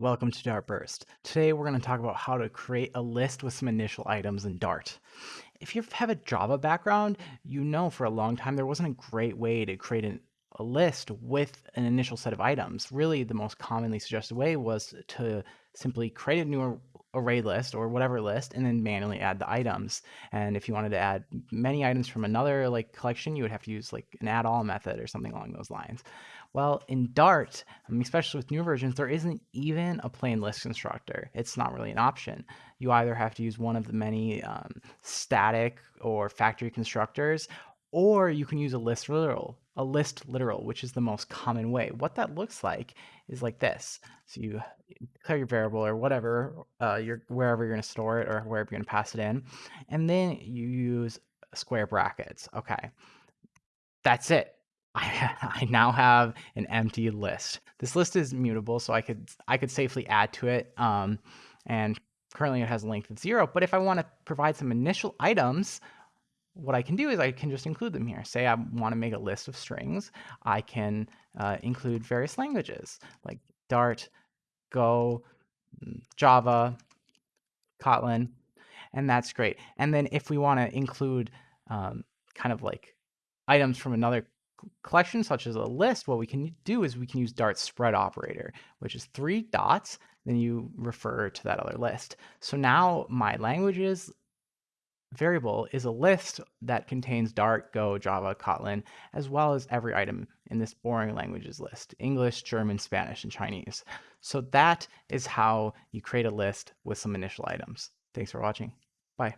Welcome to Dartburst. Today we're going to talk about how to create a list with some initial items in Dart. If you have a Java background, you know for a long time there wasn't a great way to create an, a list with an initial set of items. Really, the most commonly suggested way was to simply create a new array list or whatever list and then manually add the items. And if you wanted to add many items from another like collection, you would have to use like an add all method or something along those lines. Well, in Dart, especially with new versions, there isn't even a plain list constructor. It's not really an option. You either have to use one of the many um, static or factory constructors, or you can use a list literal, a list literal, which is the most common way. What that looks like is like this. So you declare your variable or whatever, uh, you're, wherever you're going to store it or wherever you're going to pass it in, and then you use square brackets. Okay, that's it. I, I now have an empty list. This list is mutable, so I could I could safely add to it. Um, and currently it has a length of zero. But if I want to provide some initial items, what I can do is I can just include them here. Say I want to make a list of strings. I can uh, include various languages like Dart, Go, mm, Java, Kotlin, and that's great. And then if we want to include um, kind of like items from another collection, such as a list, what we can do is we can use Dart spread operator, which is three dots, then you refer to that other list. So now my languages variable is a list that contains Dart, Go, Java, Kotlin, as well as every item in this boring languages list, English, German, Spanish, and Chinese. So that is how you create a list with some initial items. Thanks for watching. Bye.